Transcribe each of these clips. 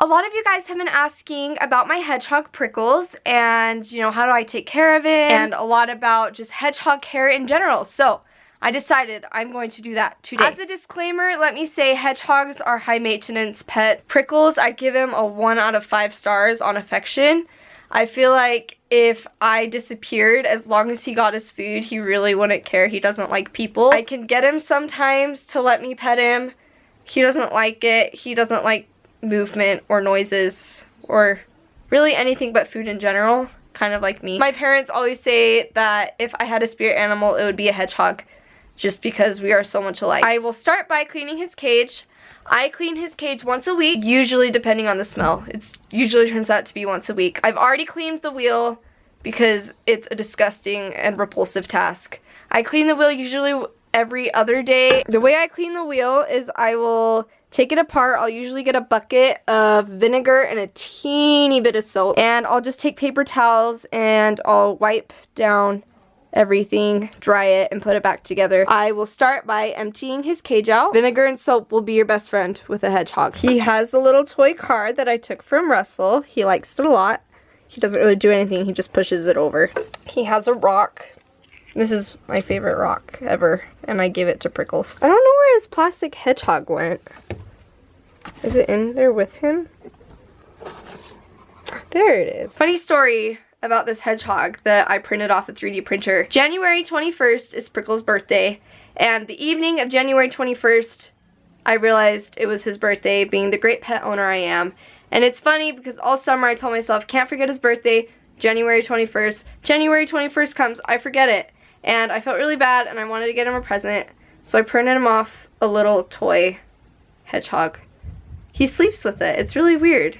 A lot of you guys have been asking about my hedgehog Prickles and, you know, how do I take care of it and a lot about just hedgehog care in general. So, I decided I'm going to do that today. As a disclaimer, let me say hedgehogs are high maintenance pet. Prickles, I'd give him a 1 out of 5 stars on affection. I feel like if I disappeared, as long as he got his food, he really wouldn't care. He doesn't like people. I can get him sometimes to let me pet him. He doesn't like it. He doesn't like movement or noises or really anything but food in general, kind of like me. My parents always say that if I had a spirit animal, it would be a hedgehog just because we are so much alike. I will start by cleaning his cage. I clean his cage once a week, usually depending on the smell. It usually turns out to be once a week. I've already cleaned the wheel because it's a disgusting and repulsive task. I clean the wheel usually every other day. The way I clean the wheel is I will take it apart. I'll usually get a bucket of vinegar and a teeny bit of soap. And I'll just take paper towels and I'll wipe down everything, dry it, and put it back together. I will start by emptying his cage out. Vinegar and soap will be your best friend with a hedgehog. He has a little toy car that I took from Russell. He likes it a lot. He doesn't really do anything, he just pushes it over. He has a rock. This is my favorite rock ever, and I give it to Prickles. I don't know where his plastic hedgehog went. Is it in there with him? There it is. Funny story about this hedgehog that I printed off a 3D printer. January 21st is Prickles' birthday, and the evening of January 21st, I realized it was his birthday, being the great pet owner I am. And it's funny because all summer I told myself, can't forget his birthday, January 21st. January 21st comes, I forget it. And I felt really bad and I wanted to get him a present. So I printed him off a little toy hedgehog. He sleeps with it. It's really weird.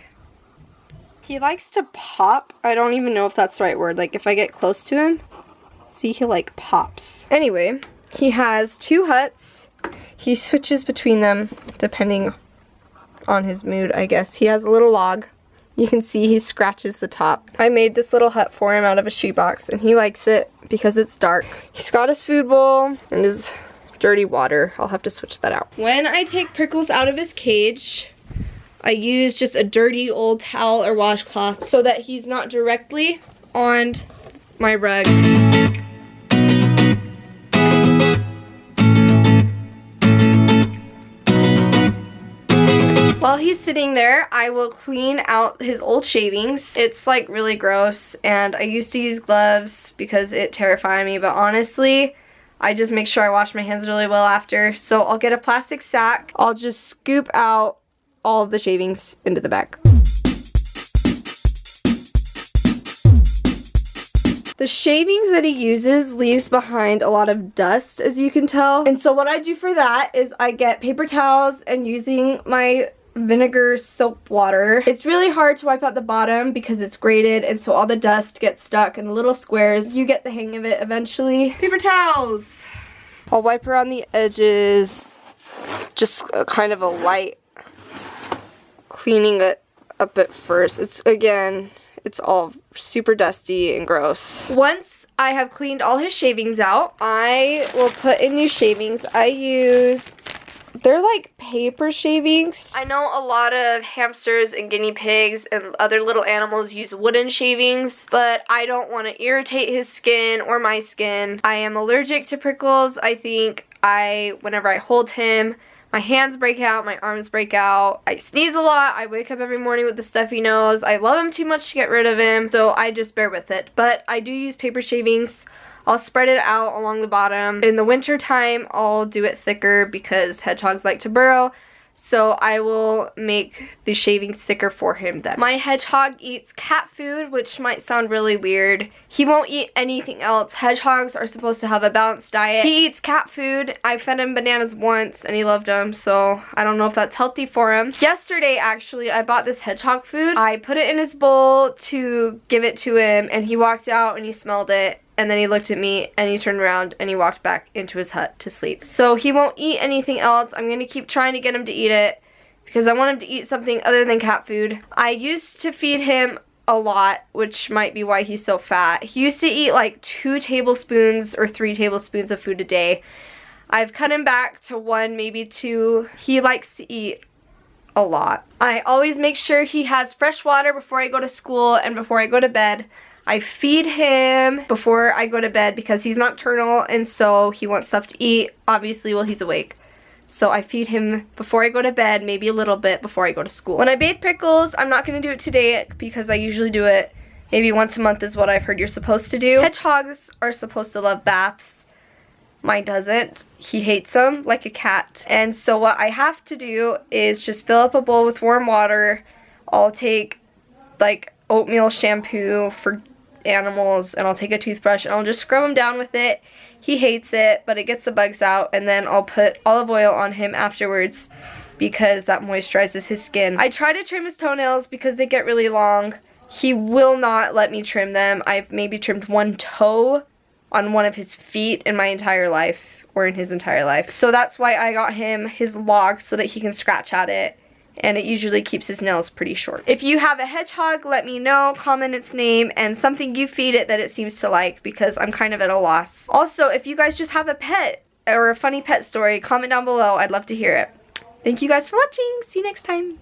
He likes to pop. I don't even know if that's the right word. Like if I get close to him, see he like pops. Anyway, he has two huts. He switches between them depending on his mood, I guess. He has a little log. You can see he scratches the top. I made this little hut for him out of a shoebox and he likes it because it's dark. He's got his food bowl and his dirty water. I'll have to switch that out. When I take Prickles out of his cage, I use just a dirty old towel or washcloth so that he's not directly on my rug. While he's sitting there, I will clean out his old shavings. It's like really gross and I used to use gloves because it terrified me, but honestly, I just make sure I wash my hands really well after. So I'll get a plastic sack. I'll just scoop out all of the shavings into the bag. The shavings that he uses leaves behind a lot of dust, as you can tell. And so what I do for that is I get paper towels and using my vinegar soap water. It's really hard to wipe out the bottom because it's grated and so all the dust gets stuck in the little squares. You get the hang of it eventually. Paper towels! I'll wipe around the edges, just kind of a light cleaning it up at first. It's, again, it's all super dusty and gross. Once I have cleaned all his shavings out, I will put in new shavings. I use, they're like paper shavings. I know a lot of hamsters and guinea pigs and other little animals use wooden shavings, but I don't want to irritate his skin or my skin. I am allergic to prickles. I think I, whenever I hold him, my hands break out, my arms break out. I sneeze a lot. I wake up every morning with the stuffy nose. I love him too much to get rid of him, so I just bear with it. But I do use paper shavings. I'll spread it out along the bottom. In the winter time, I'll do it thicker because hedgehogs like to burrow so I will make the shavings thicker for him then. My hedgehog eats cat food, which might sound really weird. He won't eat anything else. Hedgehogs are supposed to have a balanced diet. He eats cat food. I fed him bananas once and he loved them, so I don't know if that's healthy for him. Yesterday, actually, I bought this hedgehog food. I put it in his bowl to give it to him and he walked out and he smelled it and then he looked at me and he turned around and he walked back into his hut to sleep. So he won't eat anything else. I'm going to keep trying to get him to eat it because I want him to eat something other than cat food. I used to feed him a lot, which might be why he's so fat. He used to eat like two tablespoons or three tablespoons of food a day. I've cut him back to one, maybe two. He likes to eat a lot. I always make sure he has fresh water before I go to school and before I go to bed. I feed him before I go to bed because he's nocturnal and so he wants stuff to eat, obviously while he's awake. So I feed him before I go to bed, maybe a little bit before I go to school. When I bathe Prickles, I'm not going to do it today because I usually do it maybe once a month is what I've heard you're supposed to do. Hedgehogs are supposed to love baths. Mine doesn't. He hates them like a cat. And so what I have to do is just fill up a bowl with warm water. I'll take like oatmeal shampoo for animals and I'll take a toothbrush and I'll just scrub him down with it. He hates it, but it gets the bugs out and then I'll put olive oil on him afterwards because that moisturizes his skin. I try to trim his toenails because they get really long. He will not let me trim them. I've maybe trimmed one toe on one of his feet in my entire life or in his entire life. So that's why I got him his log so that he can scratch at it and it usually keeps his nails pretty short. If you have a hedgehog, let me know, comment its name, and something you feed it that it seems to like because I'm kind of at a loss. Also, if you guys just have a pet or a funny pet story, comment down below. I'd love to hear it. Thank you guys for watching. See you next time.